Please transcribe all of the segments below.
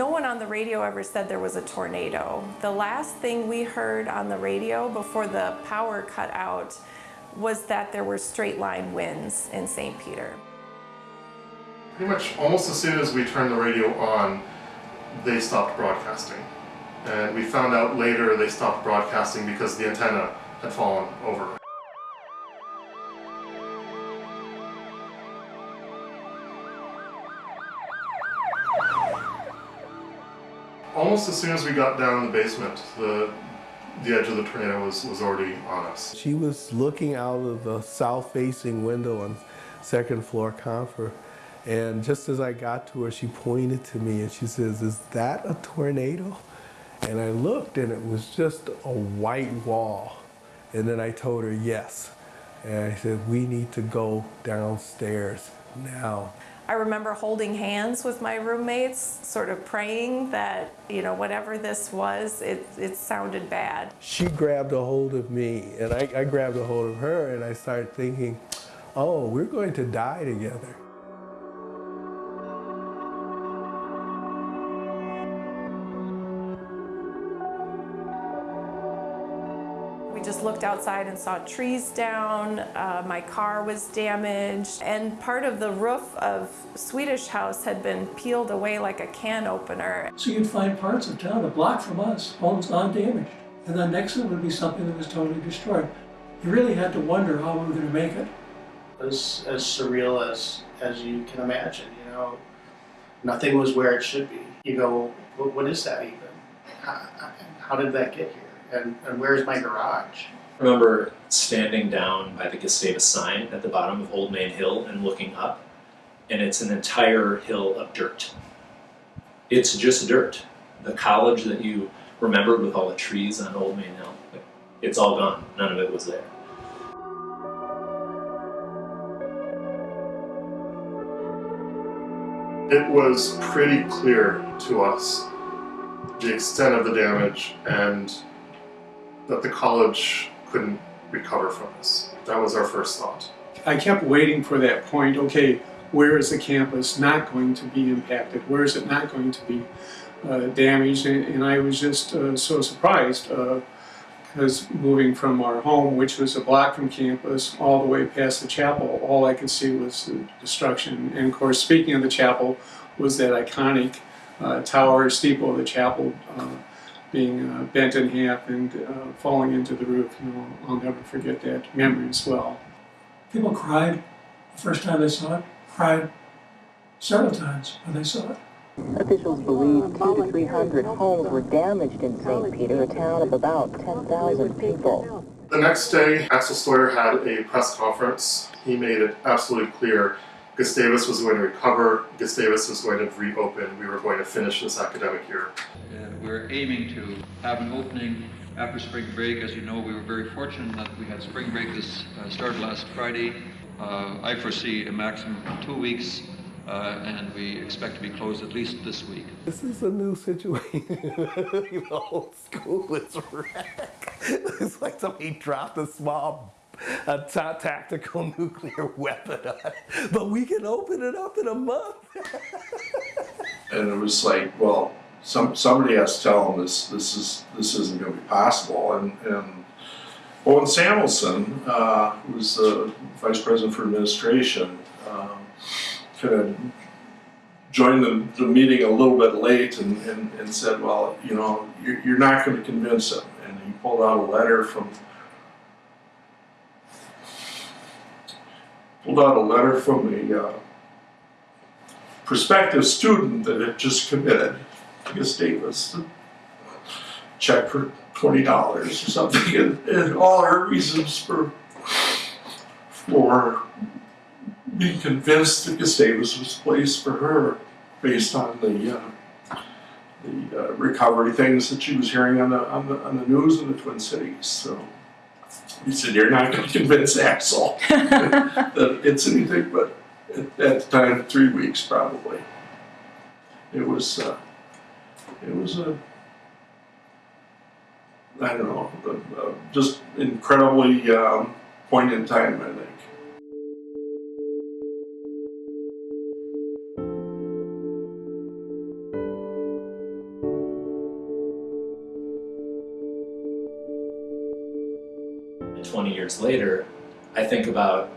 No one on the radio ever said there was a tornado. The last thing we heard on the radio before the power cut out was that there were straight line winds in St. Peter. Pretty much almost as soon as we turned the radio on, they stopped broadcasting. And we found out later they stopped broadcasting because the antenna had fallen over. Almost as soon as we got down in the basement, the the edge of the tornado was, was already on us. She was looking out of the south-facing window on second floor confer. And just as I got to her, she pointed to me and she says, is that a tornado? And I looked and it was just a white wall. And then I told her yes. And I said, we need to go downstairs now. I remember holding hands with my roommates, sort of praying that, you know, whatever this was, it, it sounded bad. She grabbed a hold of me and I, I grabbed a hold of her and I started thinking, oh, we're going to die together. We just looked outside and saw trees down, uh, my car was damaged, and part of the roof of Swedish House had been peeled away like a can opener. So you'd find parts of town a block from us, homes undamaged. And then next to it would be something that was totally destroyed. You really had to wonder how we were going to make it. As, as surreal as, as you can imagine, you know. Nothing was where it should be. You go, what, what is that even? How, how did that get here? And, and where's my garage? I remember standing down by the Gustavus sign at the bottom of Old Main Hill and looking up, and it's an entire hill of dirt. It's just dirt. The college that you remembered with all the trees on Old Main Hill, it's all gone. None of it was there. It was pretty clear to us the extent of the damage and that the college couldn't recover from this. That was our first thought. I kept waiting for that point, okay, where is the campus not going to be impacted? Where is it not going to be uh, damaged? And, and, I was just uh, so surprised uh, because moving from our home, which was a block from campus, all the way past the chapel, all I could see was the destruction. And of course, speaking of the chapel, was that iconic uh, tower steeple of the chapel uh, being uh, bent in half and uh, falling into the roof. You know, I'll never forget that memory as well. People cried the first time they saw it, cried several times when they saw it. Officials believe two to three hundred homes were damaged in St. Peter, a town of about 10,000 people. The next day, Axel Steuer had a press conference. He made it absolutely clear Gustavus was going to recover, Gustavus was going to reopen, we were going to finish this academic year. Uh, we're aiming to have an opening after spring break. As you know, we were very fortunate that we had spring break this uh, started last Friday. Uh, I foresee a maximum of two weeks uh, and we expect to be closed at least this week. This is a new situation. the whole school is wrecked. It's like somebody dropped a small a tactical nuclear weapon on it. But we can open it up in a month. and it was like, well, some somebody has to tell them this this is this isn't going to be possible. And and Owen Sammelson, uh, who was the vice president for administration, um, kind of joined the, the meeting a little bit late and, and, and said, well, you know, you're, you're not going to convince him. And he pulled out a letter from pulled out a letter from a uh, prospective student that had just committed to Gustavus, to check for twenty dollars or something, and, and, all her reasons for for being convinced that Gustavus was placed for her based on the uh, the uh, recovery things that she was hearing on the on the on the news in the Twin Cities. So. He said, you're not going to convince Axel that it's anything but, at, the time, three weeks probably. It was, uh, it was a, I don't know, a, a just incredibly um, in time, I think. 20 years later, I think about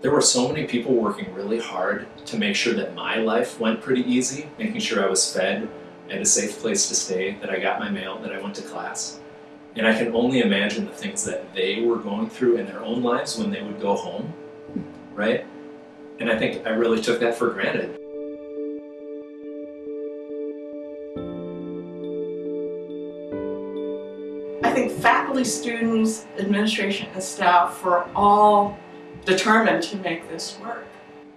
there were so many people working really hard to make sure that my life went pretty easy, making sure I was fed, I had a safe place to stay, that I got my mail, that I went to class. And I can only imagine the things that they were going through in their own lives when they would go home, right? And I think I really took that for granted. Think faculty, students, administration, and staff were all determined to make this work.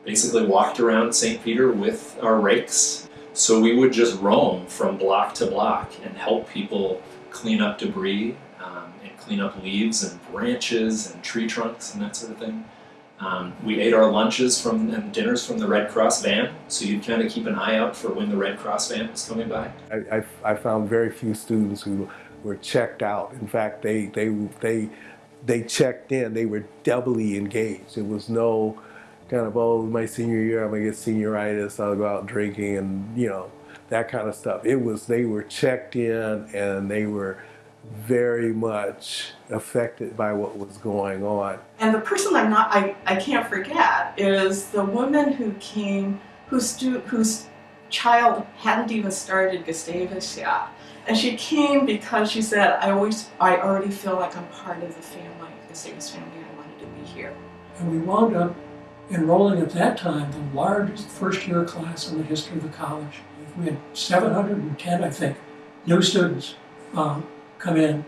Basically, walked around St. Peter with our rakes. So we would just roam from block to block and help people clean up debris um, and clean up leaves and branches and tree trunks and that sort of thing. Um, we ate our lunches from and dinners from the Red Cross van, so you'd kind of keep an eye out for when the Red Cross van was coming by. I, I, I found very few students who were checked out. In fact, they, they, they, they checked in, they were doubly engaged. It was no kind of, oh, my senior year, I'm gonna get senioritis, I'll go out drinking and, you know, that kind of stuff. It was, they were checked in and they were very much affected by what was going on. And the person I'm not, I, I can't forget is the woman who came, whose, whose child hadn't even started Gustavus yet. And she came because she said, I always, I already feel like I'm part of the family, the Gustavus family, I wanted to be here. And we wound up enrolling at that time the largest first year class in the history of the college. We had 710, I think, new students um, come in.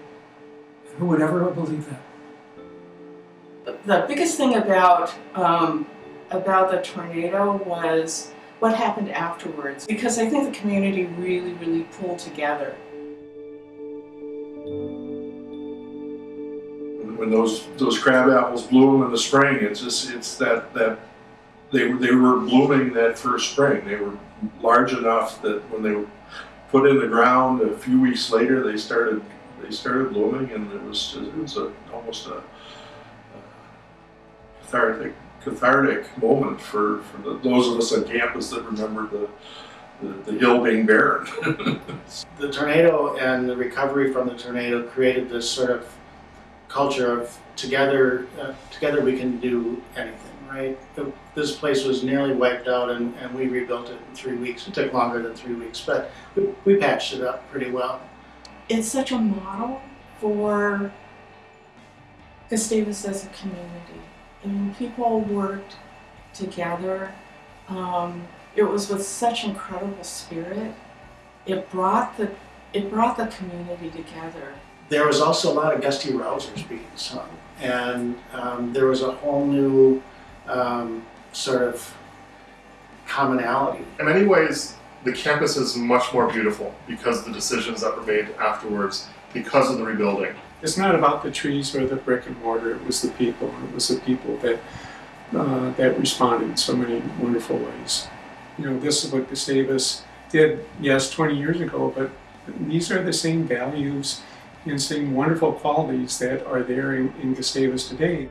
Who would ever believe that? The biggest thing about, um, about the tornado was what happened afterwards, because I think the community really, really pulled together. when those those crab apples bloom in the spring, it's just it's that that they were they were blooming that first spring. They were large enough that when they were put in the ground a few weeks later, they started they started blooming, and it was it was a, almost a, a cathartic cathartic moment for, for the, those of us on campus that remember the the, the hill being barren. The tornado and the recovery from the tornado created this sort of culture of together, uh, together we can do anything, right? The, this place was nearly wiped out and, and we rebuilt it in three weeks. It took longer than three weeks, but we, we patched it up pretty well. It's such a model for Gustavus as a community. I mean, people worked together. Um, it was with such incredible spirit. It brought the it brought the community together. There was also a lot of Gustie Rousers being sung, and um, there was a whole new um, sort of commonality. In many ways, the campus is much more beautiful because of the decisions that were made afterwards, because of the rebuilding. It's not about the trees or the brick and mortar. It was the people. It was the people that uh, that responded in so many wonderful ways. You know, this is what Gustavus did, yes, 20 years ago, but these are the same values and same wonderful qualities that are there in, in Gustavus today.